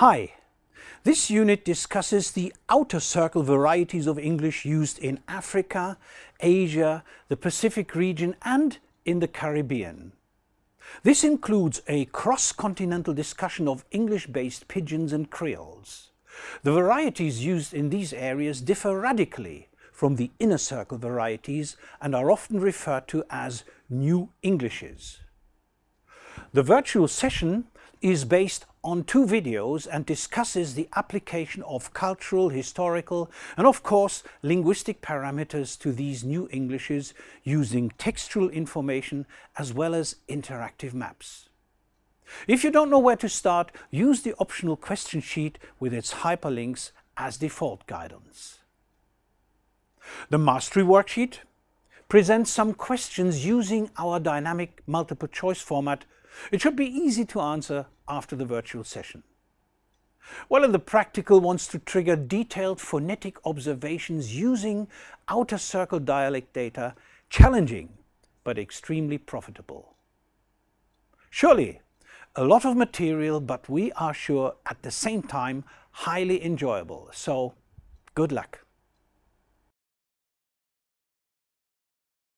Hi, this unit discusses the outer circle varieties of English used in Africa, Asia, the Pacific region and in the Caribbean. This includes a cross-continental discussion of English-based pidgins and creoles. The varieties used in these areas differ radically from the inner circle varieties and are often referred to as New Englishes. The virtual session is based on two videos and discusses the application of cultural, historical and of course linguistic parameters to these new Englishes using textual information as well as interactive maps. If you don't know where to start, use the optional question sheet with its hyperlinks as default guidance. The Mastery Worksheet presents some questions using our dynamic multiple choice format it should be easy to answer after the virtual session. While the practical wants to trigger detailed phonetic observations using outer circle dialect data, challenging but extremely profitable. Surely a lot of material but we are sure at the same time highly enjoyable, so good luck.